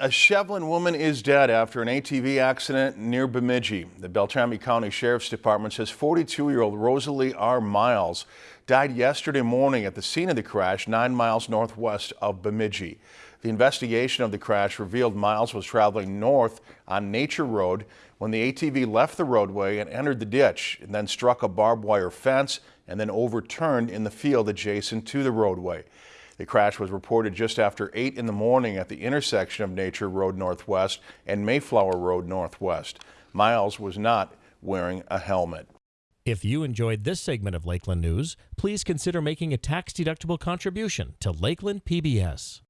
A Shevlin woman is dead after an ATV accident near Bemidji. The Beltrami County Sheriff's Department says 42-year-old Rosalie R. Miles died yesterday morning at the scene of the crash nine miles northwest of Bemidji. The investigation of the crash revealed Miles was traveling north on Nature Road when the ATV left the roadway and entered the ditch and then struck a barbed wire fence and then overturned in the field adjacent to the roadway. The crash was reported just after 8 in the morning at the intersection of Nature Road Northwest and Mayflower Road Northwest. Miles was not wearing a helmet. If you enjoyed this segment of Lakeland News, please consider making a tax-deductible contribution to Lakeland PBS.